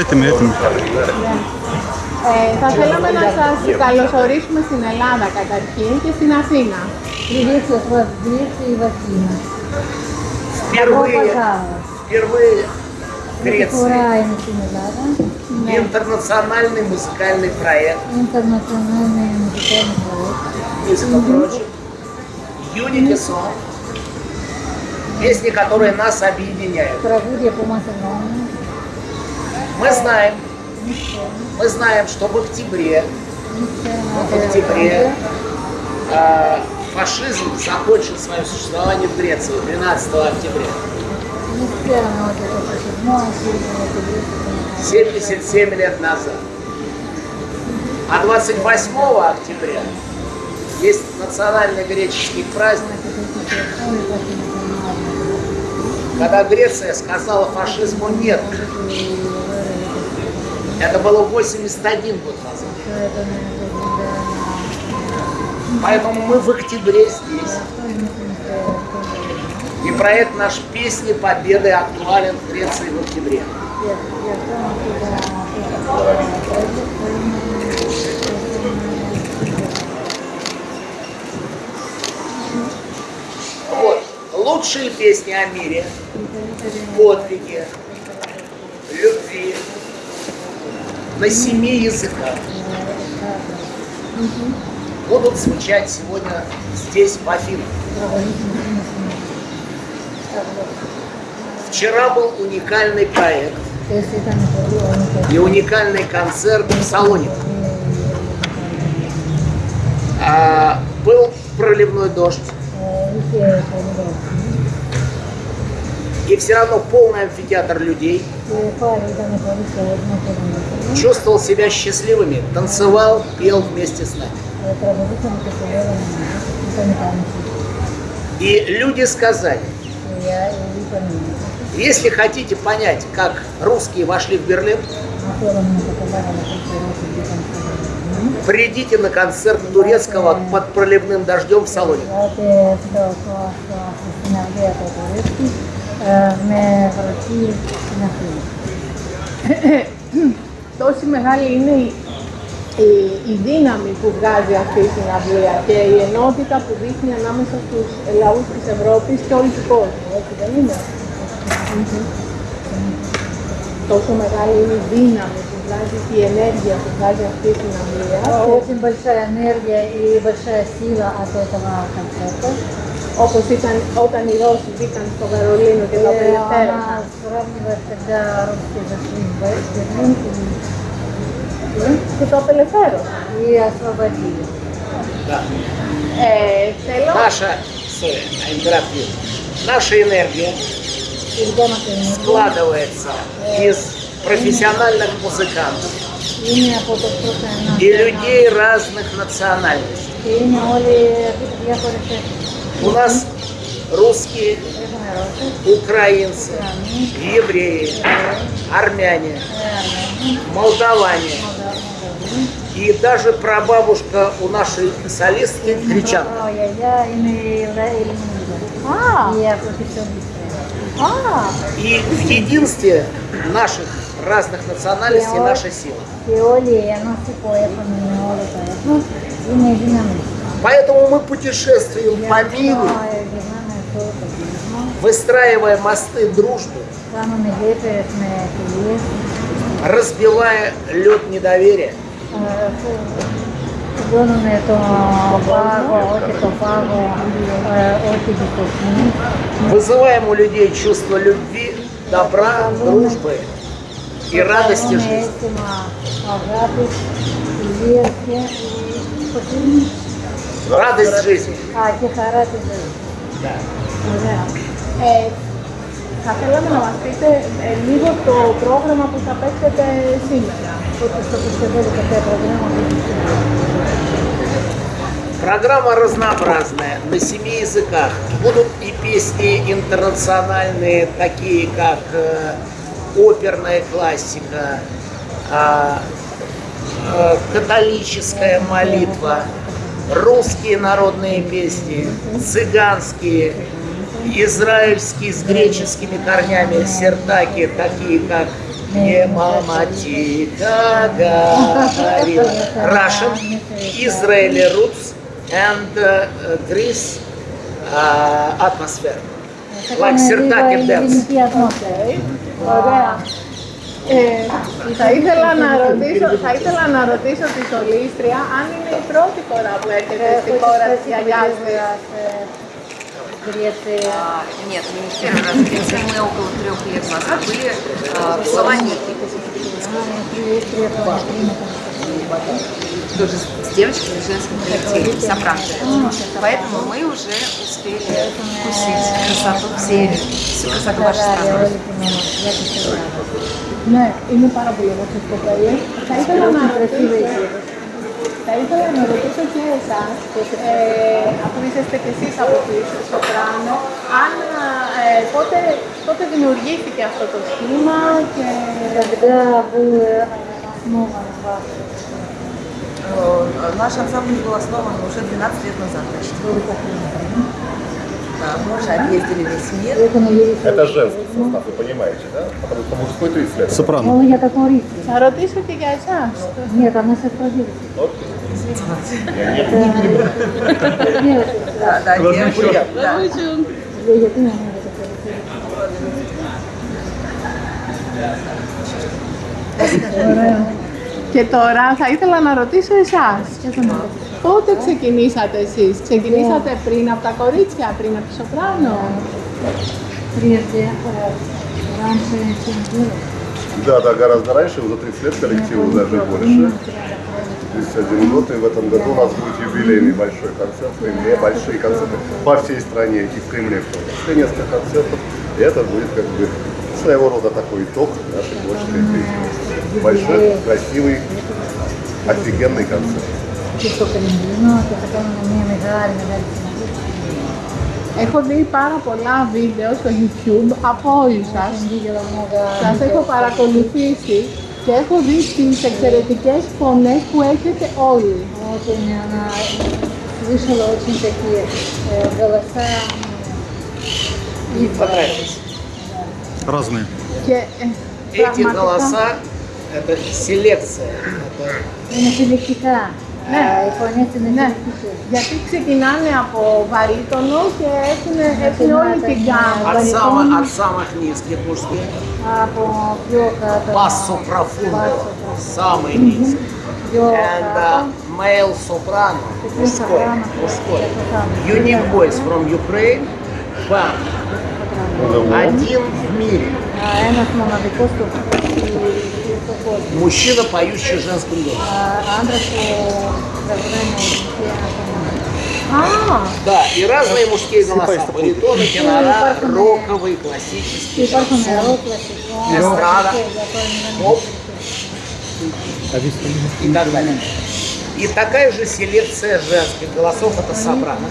Έτοιμοι, έτοιμοι. Ε, θα θέλαμε να σας καλωσορίσουμε στην Ελλάδα καταρχήν και στην Αθήνα. Приветствую вас здесь и в Афинах. Впервые, пожалуйста. впервые в Греции Ураем Ελλάδα, интернациональный музыкальный проект, интернациональный музыкальный проект. между прочим, Unique Song, песни, которые нас объединяют. Τραγούδια που μας ενώνουν. Мы знаем, мы знаем, что в октябре, в октябре э, фашизм закончил свое существование в Греции 12 октября. 77 лет назад. А 28 октября есть национальный греческий праздник, когда Греция сказала фашизму нет. Это было 81 год назад. Поэтому мы в октябре здесь. И проект наш «Песни Победы» актуален в Греции в октябре. Вот. Лучшие песни о мире, подвиге, любви на семи языках будут звучать сегодня здесь, в Афинах. Вчера был уникальный проект и уникальный концерт в Салонике. А, был проливной дождь, и все равно полный амфитеатр людей. Чувствовал себя счастливыми, танцевал, пел вместе с нами. И люди сказали, если хотите понять, как русские вошли в Берлин, придите на концерт турецкого под проливным дождем в салоне. με βροχή στην Αθήνα. Τόση μεγάλη είναι η, η, η δύναμη που βγάζει αυτή η συναυλία και η ενότητα που δείχνει ανάμεσα στους λαούς της Ευρώπης και όλου του κόσμου, έτσι δεν είναι. Τόσο μεγάλη είναι η δύναμη που βγάζει και η ενέργεια που βγάζει αυτή η συναυλία. Очень большая энергия и большая сила от этого концерта. Όπως ήταν όταν οι Ρώσοι μπήκαν στο Βερολίνο και το И απελευθέρωσαν. она сравнивает, когда русские зашли в Берлин Και το απελευθέρωσαν. и, и освободили. Да. Ε, θέλω Наша, sorry, I interrupt you. наша энергия И где мы приняли? складывается из профессиональных музыкантов Είναι από το πρώτο ένα. и людей разных национальностей. У нас русские, украинцы, евреи, армяне, молдаване. И даже прабабушка у нашей солистки гречанка. И в единстве наших разных национальностей наша сила. Και όλοι ενώσει που έχουν με όλο το έθνος είναι η δύναμη. Поэтому мы путешествуем Γι' по αυτό миру, γυρνάμε σε όλο τον κόσμο, выстраивая мосты дружбы, κάνουμε γέφυρες με φιλίες, разбивая лед недоверия, ε, που κουμπώνουμε το πάγο, όχι το πάγο, ε, όχι εμπιστοσύνη. вызываем у людей чувство любви, добра, дружбы и радости Κάνουμε жизни. αίσθημα αγάπης, φιλίας και πώς είναι? Радость жизни. Α, και χαρά της ζωής. Да. ωραία. Ε, θα θέλαμε να μας πείτε ε, λίγο το πρόγραμμα που θα παίξετε σήμερα. Вот что представляли, какая программа будет сегодня. Программа разнообразная, на семи языках. Будут и песни интернациональные, такие как э, оперная классика, а, э, католическая молитва, русские народные песни, цыганские, израильские с греческими корнями, сертаки, такие как «Мне мама тихо говорила». Russian, Israeli roots and uh, Greece uh, atmosphere. Like Sirtaki dance. Okay. Wow. Ωραία. Ε, θα, ήθελα να ρωτήσω, θα ήθελα να ρωτήσω τη Σολίστρια αν είναι η πρώτη φορά που έρχεται στη χώρα της γιαγιάς της. Греция. А, Нет, мы не в первый раз в Греции, мы около трех лет назад были а, в Салоники. Тоже с с девочками в женском коллективе, сопранкой. Поэтому мы уже успели вкусить красоту всей, всю красоту вашей страны. Ναι, είναι πάρα πολύ όμορφες κοπέλες. Θα ήθελα να ρωτήσω, θα ήθελα να ρωτήσω και εσάς, ε, αφού είσαστε και εσείς από τη Σοπράνο, αν ε, πότε, πότε δημιουργήθηκε αυτό το σχήμα και Когда был основан ваш Э, Наш ансамбль был основан уже 12 лет назад. Значит. Да, Это женский состав, вы понимаете, да? Потому что мужской 30 лет. Сопрано. Ну, я так говорю. А роды что ты Нет, она сейчас родилась. Я не Да, Да, да, девушка. Да. Я понимаю. Thank you. Και τώρα θα ήθελα να ρωτήσω εσάς. Πότε ξεκινήσατε εσείς, ξεκινήσατε πριν από τα κορίτσια, πριν από τη Σοπράνο. Прежде, э, раньше, чем было. Да, да, гораздо раньше, уже 30 лет коллективу, даже больше. 31 год, и в этом году у нас будет юбилейный большой концерт в Кремле, большие концерты по всей стране, и в Кремле в том числе несколько концертов. И это будет как бы своего рода такой итог нашей творческой деятельности. Большой, красивый, офигенный концерт. Και στο Κρεμλίνο και θα κάνουμε μια μεγάλη, μεγάλη συνάντηση. Έχω δει πάρα πολλά βίντεο στο YouTube από όλους σας. Jsem viděla много Σας έχω παρακολουθήσει και έχω δει τις εξαιρετικές φωνές που έχετε όλοι. Очень она слышала очень такие э, голоса м, Понравилось. Разные. Και ε, Эти πραγματικά- голоса это селекция. Это είναι συλλεκτικά. Ναι. Ε, Οι φωνές είναι Ναι, συλλεκτικές. γιατί ξεκινάνε από βαρύτονο και έχουν, έχουν όλη την Ναι. γκάμα. от самых, от самых низких мужских. Από πιο κάτω. Basso profundo, самый низкий. Πιο And κάτω. uh, male soprano, мужской, soprano. мужской. soprano. Unique voice from Ukraine, бам, один в мире. Мужчина, поющий женским голосом. А! Да, и разные мужские голоса. Баритоны, тенора, роковый, классический, шансон, эстрада, поп и так далее. И такая же селекция женских голосов это собрано.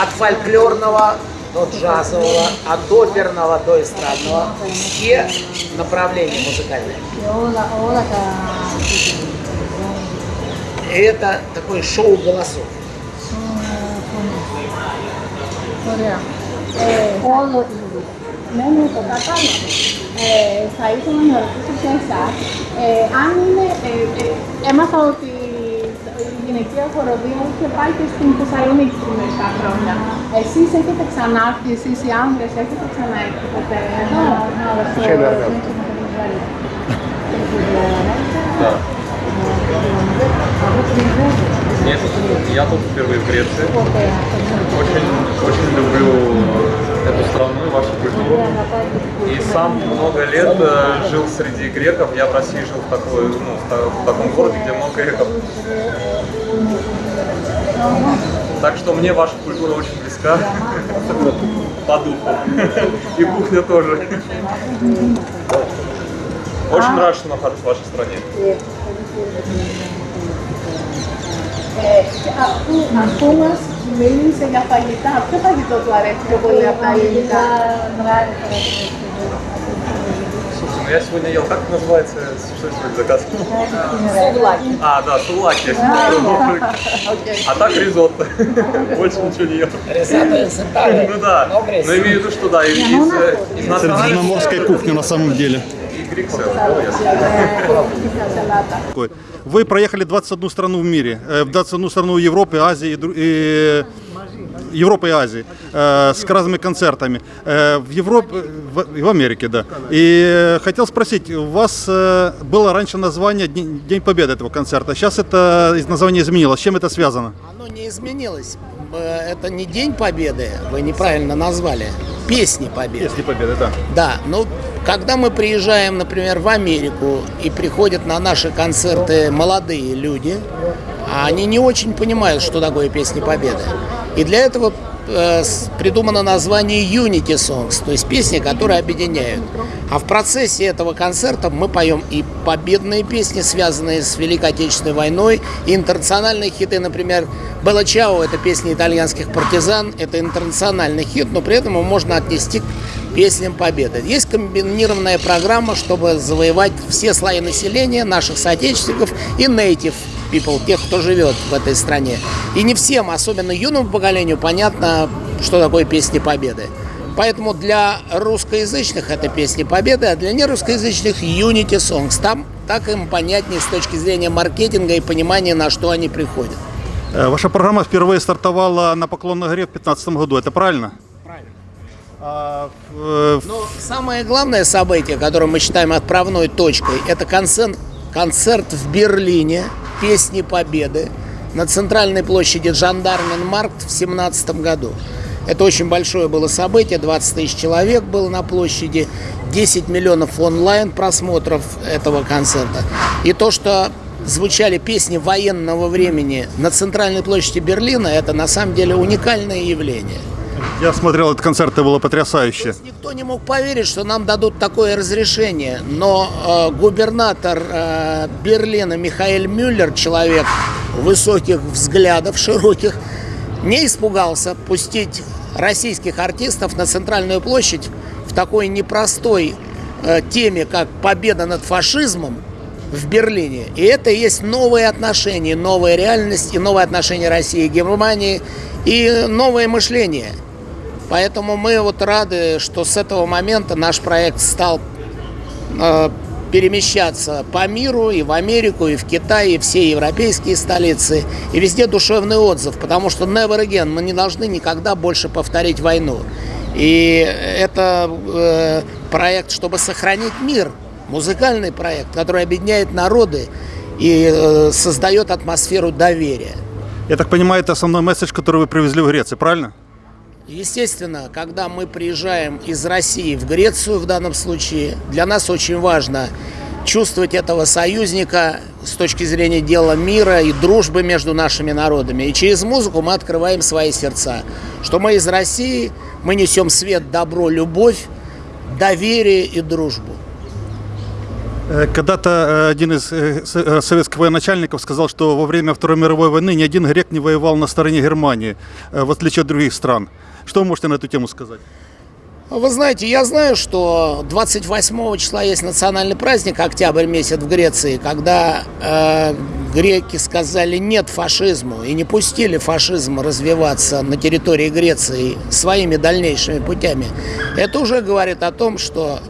От фольклорного от джазового, а от оперного до эстрадного, все направления музыкальные. Это такой шоу голосов. Mesmo que eu é, sair com uma pessoa pensar, é, anime é, é, é uma saúde γυναικεία χοροδία είχε πάει και στην Θεσσαλονίκη πριν μερικά χρόνια. Εσείς έχετε ξανάρθει, εσείς οι άνδρες έχετε ξαναέρθει ποτέ εδώ. Знала, что Случайно оргазм. женщины приезжали. Да. А вы приезжали? Нет, я тут впервые в Греции. Сколько я ходила? Очень, очень люблю вашу страну и вашу культуру. И сам много лет э, жил среди греков, я в России жил в, такой, ну, в таком городе, где много греков. Так что мне ваша культура очень близка, по духу, и кухня тоже. Очень нравится находиться в вашей стране. As, as, as, μίλησε για φαγητά, ποιο φαγητό του αρέσει πιο πολύ από τα ελληνικά. нравится. Слушай, ну я сегодня ел, как это называется, что я сегодня заказывал? Сувлаки. А, да, сулаки. А так ризотто. Больше ничего не ел. Рисато из Италии. Ну да, Но в Греции. но имею в виду, что да, из, из, из национальных Средиземноморская кухня на самом деле. и грек сразу, да, я Такой. вы проехали 21 страну в мире, э, в 21 страну Европы, Азии, и Европы и Азии э, с разными концертами. Э, В Европе, в, Америке, да. И э, хотел спросить, у вас э, было раньше название День, День Победы этого концерта. Сейчас это из- название изменилось. С чем это связано? Оно не изменилось. Э, Это не День Победы, вы неправильно назвали. Песни Победы. Песни Победы, да. Да, ну, когда мы приезжаем, например, в Америку и приходят на наши концерты молодые люди, а они не очень понимают, что такое песни Победы. И для этого э, придумано название Unity Songs, то есть песни, которые объединяют. А в процессе этого концерта мы поем и победные песни, связанные с Великой Отечественной войной, и интернациональные хиты, например, «Белла Чао» — это песня итальянских партизан, это интернациональный хит, но при этом его можно отнести песням победы. Есть комбинированная программа, чтобы завоевать все слои населения, наших соотечественников и native people, тех, кто живет в этой стране. И не всем, особенно юному поколению, понятно, что такое песни победы. Поэтому для русскоязычных это песни победы, а для нерусскоязычных Unity Songs. Там так им понятнее с точки зрения маркетинга и понимания, на что они приходят. Э, Ваша программа впервые стартовала на Поклонной горе в 2015 году, это правильно? А, в- Но самое главное событие, которое мы считаем отправной точкой, это концерт, концерт в Берлине «Песни Победы» на центральной площади Жандарменмаркт в 2017 году. Это очень большое было событие, 20 тысяч человек было на площади, 10 миллионов онлайн просмотров этого концерта. И то, что звучали песни военного времени на центральной площади Берлина, это на самом деле уникальное явление. Я смотрел этот концерт, это было потрясающе. Никто не мог поверить, что нам дадут такое разрешение, но э, губернатор э, Берлина Михаэль Мюллер, человек высоких взглядов, широких, не испугался пустить российских артистов на центральную площадь в такой непростой э, теме, как победа над фашизмом в Берлине. И это есть новые отношения, новая реальность и новые отношения России и Германии и новое мышление. Поэтому мы вот рады, что с этого момента наш проект стал э, перемещаться по миру, и в Америку, и в Китай, и все европейские столицы, и везде душевный отзыв, потому что never again, мы не должны никогда больше повторить войну. И это э, проект, чтобы сохранить мир, музыкальный проект, который объединяет народы и э, создает атмосферу доверия. Я так понимаю, это основной месседж, который вы привезли в Грецию, правильно? Естественно, когда мы приезжаем из России в Грецию в данном случае, для нас очень важно чувствовать этого союзника с точки зрения дела мира и дружбы между нашими народами. И через музыку мы открываем свои сердца. Что мы из России, мы несем свет, добро, любовь, доверие и дружбу. Э, Когда-то э, один из э, советских военачальников сказал, что во время Второй мировой войны ни один грек не воевал на стороне Германии, в отличие от других стран. Что вы можете на эту тему сказать? Вы знаете, я знаю, что 28 числа есть национальный праздник, октябрь месяц в Греции, когда э, греки сказали нет фашизму и не пустили фашизм развиваться на территории Греции своими дальнейшими путями. Это уже говорит о том, что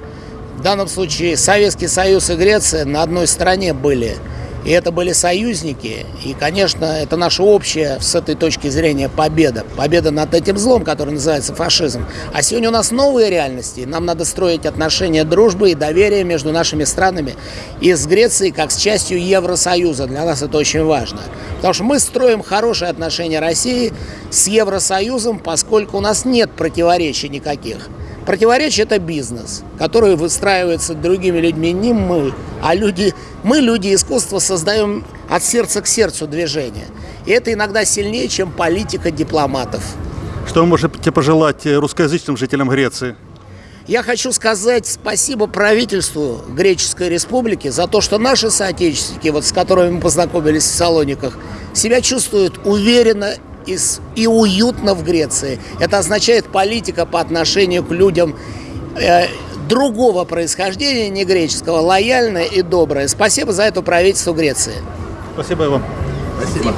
в данном случае Советский Союз и Греция на одной стороне были. И это были союзники. И, конечно, это наша общая, с этой точки зрения, победа. Победа над этим злом, который называется фашизм. А сегодня у нас новые реальности. Нам надо строить отношения дружбы и доверия между нашими странами. И с Грецией, как с частью Евросоюза. Для нас это очень важно. Потому что мы строим хорошие отношения России с Евросоюзом, поскольку у нас нет противоречий никаких. Противоречие – это бизнес, который выстраивается другими людьми, не мы, а люди, мы, люди искусства, создаем от сердца к сердцу движение. И это иногда сильнее, чем политика дипломатов. Что вы можете пожелать э, русскоязычным жителям Греции? Я хочу сказать спасибо правительству Греческой Республики за то, что наши соотечественники, вот с которыми мы познакомились в Салониках, себя чувствуют уверенно и, с- и уютно в Греции. Это означает политика по отношению к людям э, другого происхождения, не греческого, лояльная и добрая. Спасибо за это правительству Греции. Спасибо вам. Спасибо.